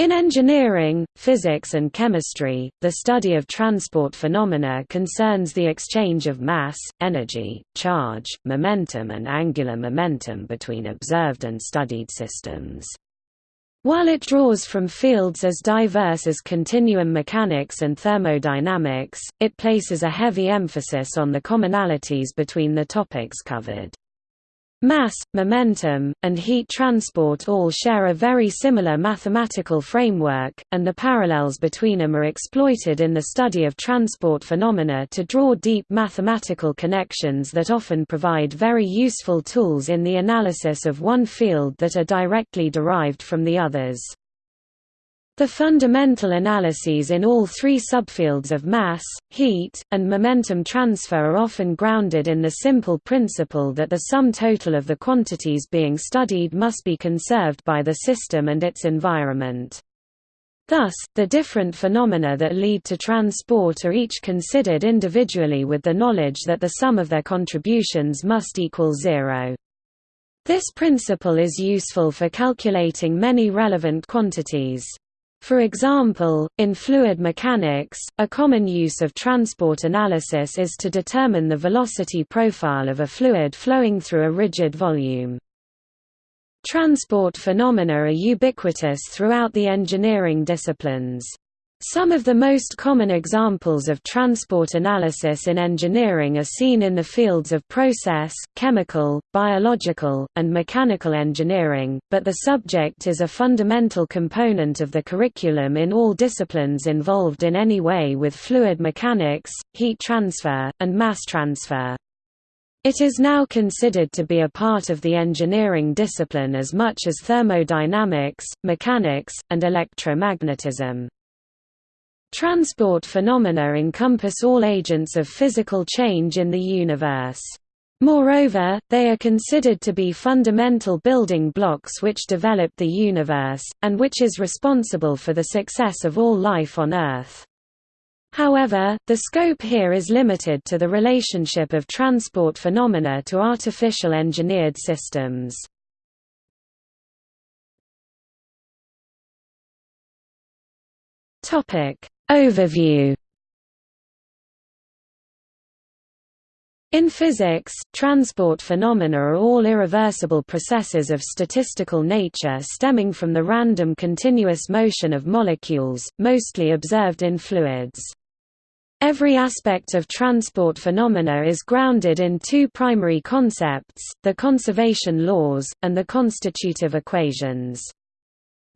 In engineering, physics and chemistry, the study of transport phenomena concerns the exchange of mass, energy, charge, momentum and angular momentum between observed and studied systems. While it draws from fields as diverse as continuum mechanics and thermodynamics, it places a heavy emphasis on the commonalities between the topics covered. Mass, momentum, and heat transport all share a very similar mathematical framework, and the parallels between them are exploited in the study of transport phenomena to draw deep mathematical connections that often provide very useful tools in the analysis of one field that are directly derived from the others. The fundamental analyses in all three subfields of mass, heat, and momentum transfer are often grounded in the simple principle that the sum total of the quantities being studied must be conserved by the system and its environment. Thus, the different phenomena that lead to transport are each considered individually with the knowledge that the sum of their contributions must equal zero. This principle is useful for calculating many relevant quantities. For example, in fluid mechanics, a common use of transport analysis is to determine the velocity profile of a fluid flowing through a rigid volume. Transport phenomena are ubiquitous throughout the engineering disciplines. Some of the most common examples of transport analysis in engineering are seen in the fields of process, chemical, biological, and mechanical engineering, but the subject is a fundamental component of the curriculum in all disciplines involved in any way with fluid mechanics, heat transfer, and mass transfer. It is now considered to be a part of the engineering discipline as much as thermodynamics, mechanics, and electromagnetism. Transport phenomena encompass all agents of physical change in the universe. Moreover, they are considered to be fundamental building blocks which develop the universe, and which is responsible for the success of all life on Earth. However, the scope here is limited to the relationship of transport phenomena to artificial engineered systems. Topic: Overview In physics, transport phenomena are all irreversible processes of statistical nature stemming from the random continuous motion of molecules, mostly observed in fluids. Every aspect of transport phenomena is grounded in two primary concepts, the conservation laws, and the constitutive equations.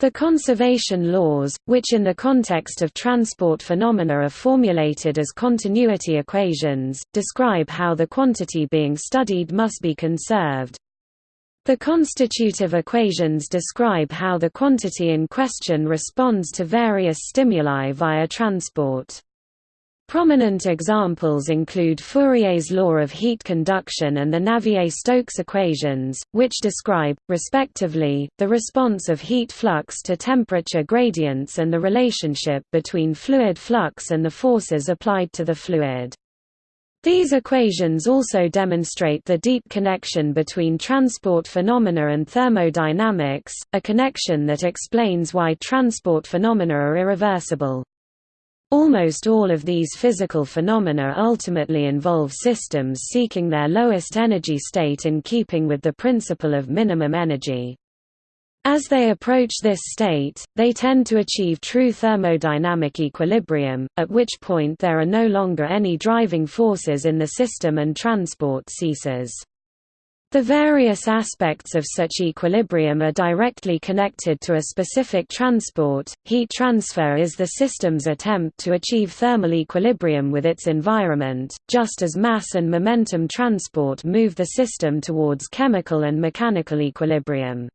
The conservation laws, which in the context of transport phenomena are formulated as continuity equations, describe how the quantity being studied must be conserved. The constitutive equations describe how the quantity in question responds to various stimuli via transport. Prominent examples include Fourier's law of heat conduction and the Navier-Stokes equations, which describe, respectively, the response of heat flux to temperature gradients and the relationship between fluid flux and the forces applied to the fluid. These equations also demonstrate the deep connection between transport phenomena and thermodynamics, a connection that explains why transport phenomena are irreversible. Almost all of these physical phenomena ultimately involve systems seeking their lowest energy state in keeping with the principle of minimum energy. As they approach this state, they tend to achieve true thermodynamic equilibrium, at which point there are no longer any driving forces in the system and transport ceases. The various aspects of such equilibrium are directly connected to a specific transport. Heat transfer is the system's attempt to achieve thermal equilibrium with its environment, just as mass and momentum transport move the system towards chemical and mechanical equilibrium.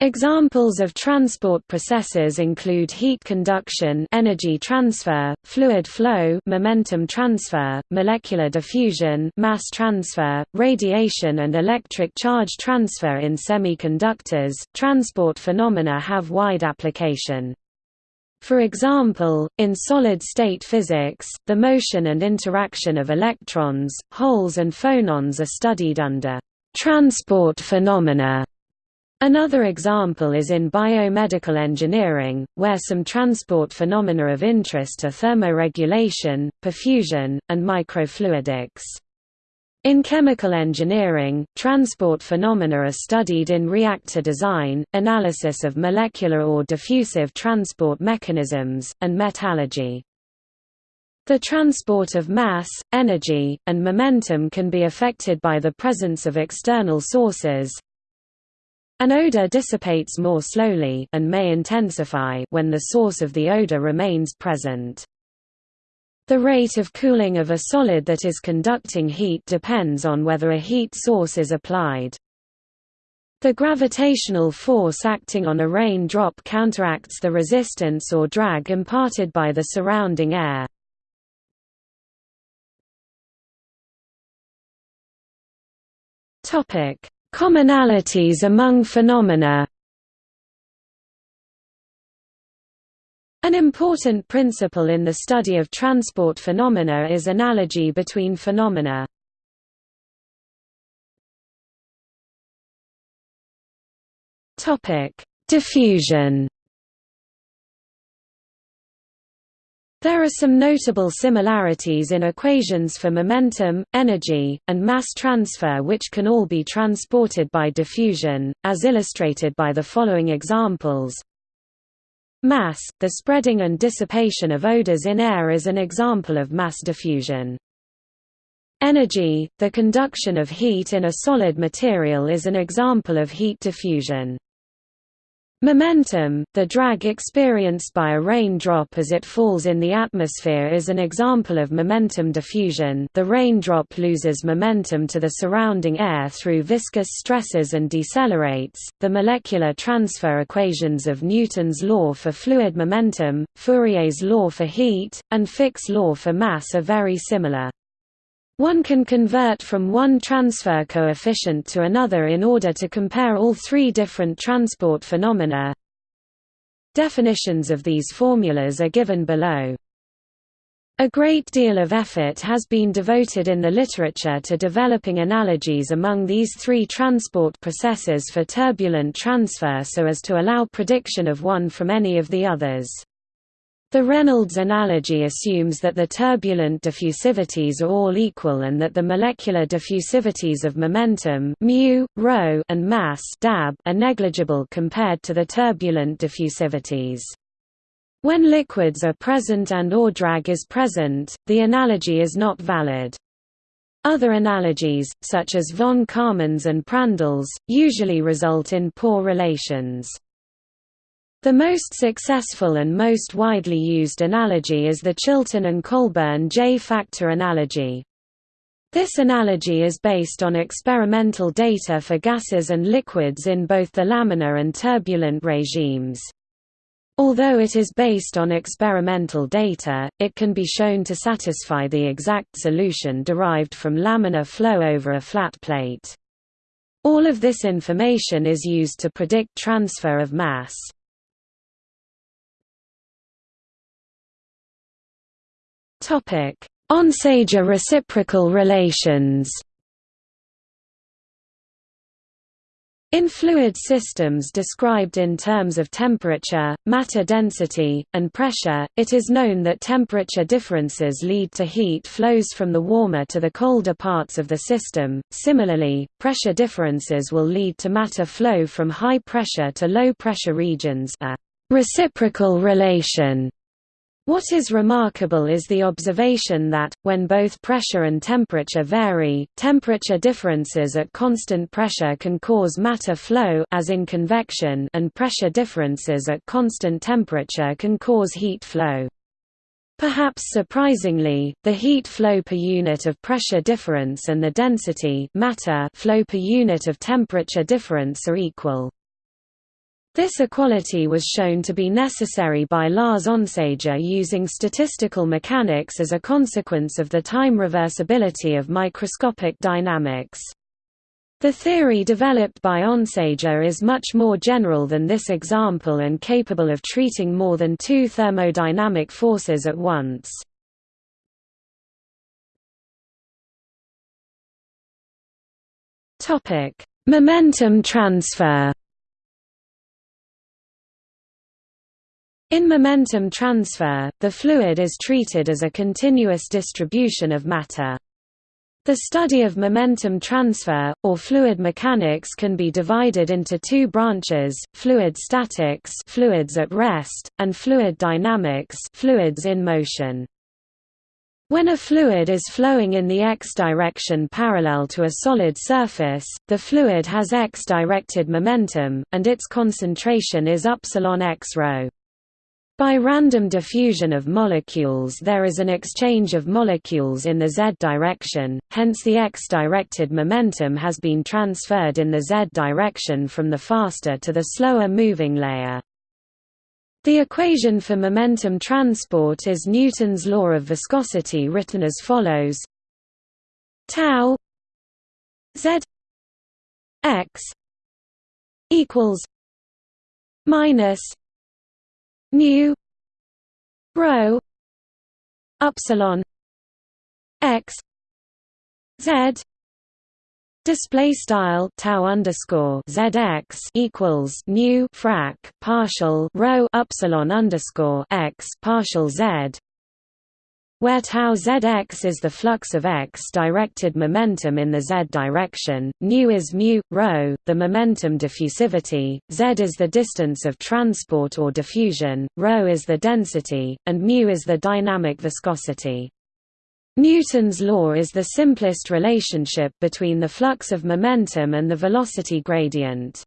Examples of transport processes include heat conduction energy transfer, fluid flow momentum transfer, molecular diffusion mass transfer, radiation and electric charge transfer in semiconductors. Transport phenomena have wide application. For example, in solid-state physics, the motion and interaction of electrons, holes and phonons are studied under transport phenomena Another example is in biomedical engineering, where some transport phenomena of interest are thermoregulation, perfusion, and microfluidics. In chemical engineering, transport phenomena are studied in reactor design, analysis of molecular or diffusive transport mechanisms, and metallurgy. The transport of mass, energy, and momentum can be affected by the presence of external sources. An odor dissipates more slowly and may intensify when the source of the odor remains present. The rate of cooling of a solid that is conducting heat depends on whether a heat source is applied. The gravitational force acting on a rain drop counteracts the resistance or drag imparted by the surrounding air. Commonalities among phenomena An important principle in the study of transport phenomena is analogy between phenomena. Diffusion. There are some notable similarities in equations for momentum, energy, and mass transfer which can all be transported by diffusion, as illustrated by the following examples. Mass, the spreading and dissipation of odors in air is an example of mass diffusion. Energy, the conduction of heat in a solid material is an example of heat diffusion. Momentum, the drag experienced by a raindrop as it falls in the atmosphere is an example of momentum diffusion the raindrop loses momentum to the surrounding air through viscous stresses and decelerates. The molecular transfer equations of Newton's law for fluid momentum, Fourier's law for heat, and Fick's law for mass are very similar. One can convert from one transfer coefficient to another in order to compare all three different transport phenomena. Definitions of these formulas are given below. A great deal of effort has been devoted in the literature to developing analogies among these three transport processes for turbulent transfer so as to allow prediction of one from any of the others. The Reynolds analogy assumes that the turbulent diffusivities are all equal and that the molecular diffusivities of momentum mu, rho, and mass dab are negligible compared to the turbulent diffusivities. When liquids are present and or drag is present, the analogy is not valid. Other analogies, such as von Karman's and Prandtl's, usually result in poor relations. The most successful and most widely used analogy is the Chilton and Colburn J-factor analogy. This analogy is based on experimental data for gases and liquids in both the laminar and turbulent regimes. Although it is based on experimental data, it can be shown to satisfy the exact solution derived from laminar flow over a flat plate. All of this information is used to predict transfer of mass. Onsager reciprocal relations. In fluid systems described in terms of temperature, matter density, and pressure, it is known that temperature differences lead to heat flows from the warmer to the colder parts of the system. Similarly, pressure differences will lead to matter flow from high pressure to low pressure regions, a reciprocal relation what is remarkable is the observation that, when both pressure and temperature vary, temperature differences at constant pressure can cause matter flow as in convection and pressure differences at constant temperature can cause heat flow. Perhaps surprisingly, the heat flow per unit of pressure difference and the density matter flow per unit of temperature difference are equal. This equality was shown to be necessary by Lars Onsager using statistical mechanics as a consequence of the time reversibility of microscopic dynamics. The theory developed by Onsager is much more general than this example and capable of treating more than two thermodynamic forces at once. Momentum transfer In momentum transfer, the fluid is treated as a continuous distribution of matter. The study of momentum transfer, or fluid mechanics can be divided into two branches, fluid statics fluids at rest, and fluid dynamics fluids in motion. When a fluid is flowing in the x direction parallel to a solid surface, the fluid has x-directed momentum, and its concentration is upsilon x rho. By random diffusion of molecules there is an exchange of molecules in the z direction, hence the x-directed momentum has been transferred in the z direction from the faster to the slower moving layer. The equation for momentum transport is Newton's law of viscosity written as follows tau z x equals minus nu rho upsilon x z display style tau underscore zx equals nu frac partial rho upsilon underscore x partial z where tau zx is the flux of x-directed momentum in the z direction, nu is mu, rho, the momentum diffusivity, z is the distance of transport or diffusion, rho is the density, and mu is the dynamic viscosity. Newton's law is the simplest relationship between the flux of momentum and the velocity gradient.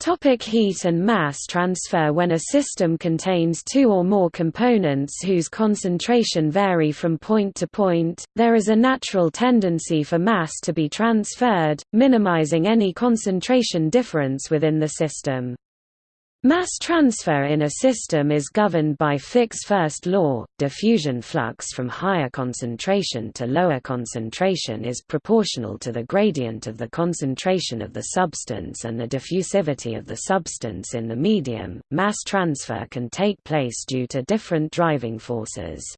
Topic heat and mass transfer When a system contains two or more components whose concentration vary from point to point, there is a natural tendency for mass to be transferred, minimizing any concentration difference within the system. Mass transfer in a system is governed by Fick's first law. Diffusion flux from higher concentration to lower concentration is proportional to the gradient of the concentration of the substance and the diffusivity of the substance in the medium. Mass transfer can take place due to different driving forces.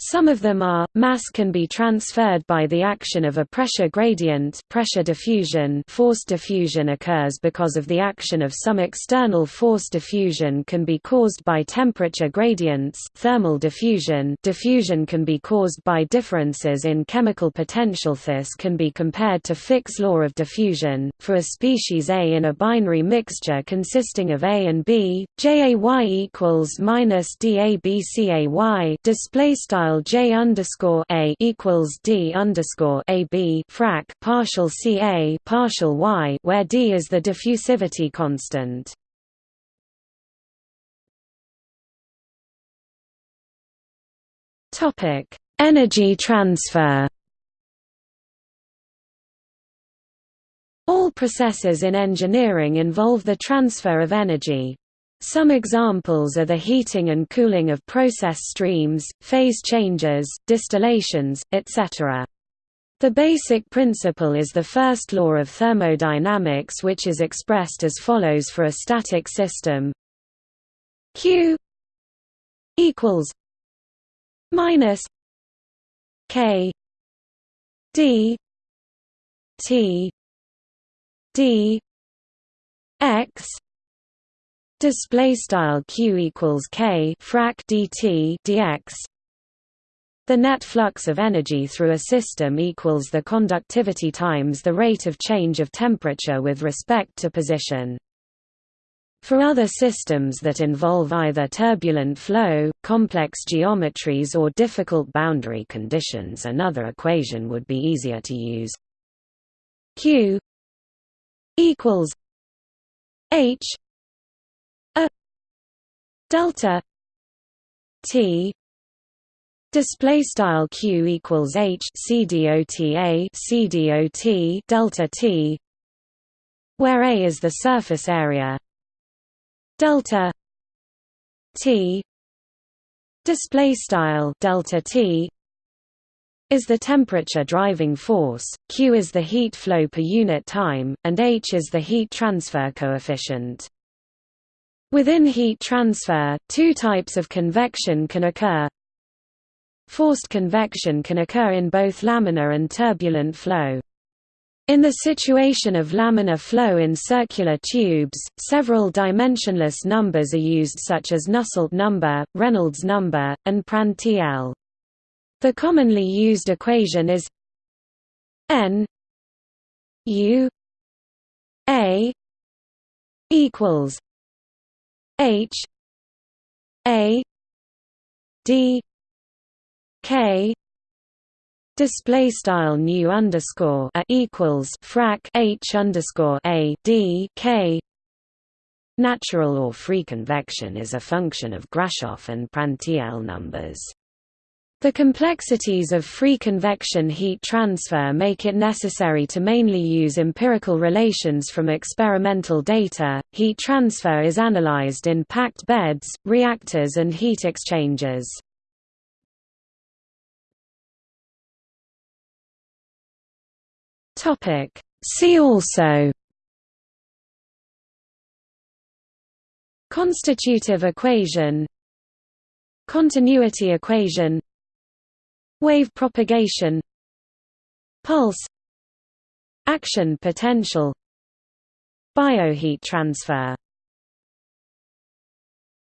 Some of them are, mass can be transferred by the action of a pressure gradient pressure diffusion. Force diffusion occurs because of the action of some external force diffusion can be caused by temperature gradients thermal diffusion. Diffusion can be caused by differences in chemical potential. This can be compared to Fick's law of diffusion, for a species A in a binary mixture consisting of A and B, JAY equals minus DABCAY display style style J underscore A equals D underscore A B frac partial C A partial Y where D is the diffusivity constant. Topic Energy transfer All processes in engineering involve the transfer of energy, some examples are the heating and cooling of process streams, phase changes, distillations, etc. The basic principle is the first law of thermodynamics which is expressed as follows for a static system Q equals minus K D T D X display style q equals k frac dt dx the net flux of energy through a system equals the conductivity times the rate of change of temperature with respect to position for other systems that involve either turbulent flow, complex geometries or difficult boundary conditions another equation would be easier to use. Q equals H delta t display style q equals h c dot a c dot delta t where a is the surface area delta t display style delta t is the temperature driving force, q is the heat flow per unit time, and h is the heat transfer coefficient. Within heat transfer, two types of convection can occur. Forced convection can occur in both laminar and turbulent flow. In the situation of laminar flow in circular tubes, several dimensionless numbers are used such as Nusselt number, Reynolds number, and Prandtl. The commonly used equation is n u a equals h a d k display style new underscore a equals frac h underscore a d k Natural or free convection is a function of Grashof and Prandtl numbers. The complexities of free convection heat transfer make it necessary to mainly use empirical relations from experimental data. Heat transfer is analyzed in packed beds, reactors, and heat exchangers. Topic See also Constitutive equation Continuity equation Wave propagation Pulse Action potential Bioheat transfer